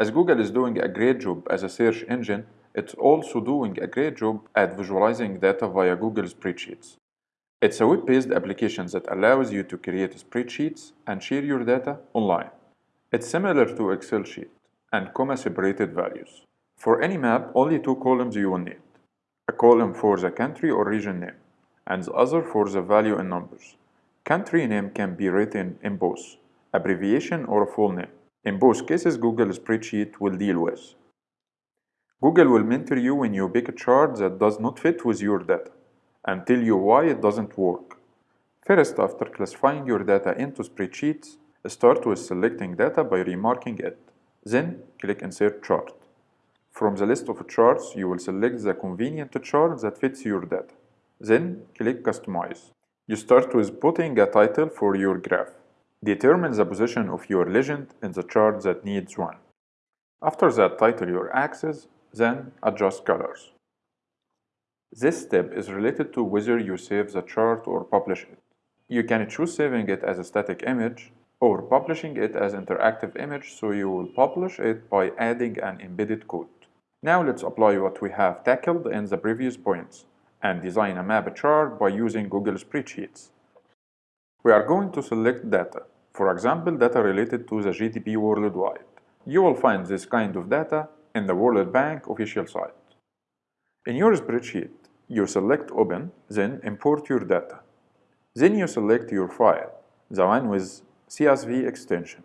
As Google is doing a great job as a search engine, it's also doing a great job at visualizing data via Google Spreadsheets. It's a web-based application that allows you to create spreadsheets and share your data online. It's similar to Excel sheet and comma-separated values. For any map, only two columns you will need. A column for the country or region name, and the other for the value in numbers. Country name can be written in both, abbreviation or full name. In both cases, Google Spreadsheet will deal with. Google will mentor you when you pick a chart that does not fit with your data and tell you why it doesn't work. First, after classifying your data into spreadsheets, start with selecting data by remarking it. Then, click Insert Chart. From the list of charts, you will select the convenient chart that fits your data. Then, click Customize. You start with putting a title for your graph. Determine the position of your legend in the chart that needs one. After that, title your axis, then adjust colors. This step is related to whether you save the chart or publish it. You can choose saving it as a static image or publishing it as interactive image so you will publish it by adding an embedded code. Now let's apply what we have tackled in the previous points and design a map chart by using Google Spreadsheets. We are going to select data, for example data related to the GDP worldwide. You will find this kind of data in the World Bank official site. In your spreadsheet, you select Open, then import your data. Then you select your file, the one with CSV extension.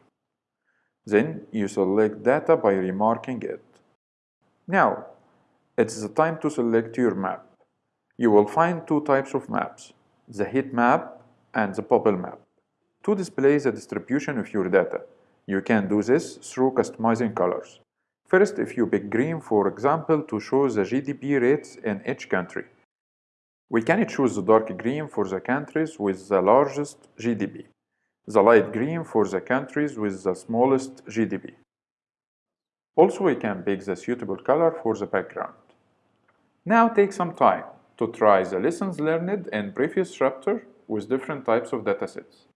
Then you select data by remarking it. Now, it's the time to select your map. You will find two types of maps, the heat map and the bubble map. To display the distribution of your data, you can do this through customizing colors. First, if you pick green, for example, to show the GDP rates in each country. We can choose the dark green for the countries with the largest GDP, the light green for the countries with the smallest GDP. Also, we can pick the suitable color for the background. Now take some time to try the lessons learned in previous chapter with different types of datasets.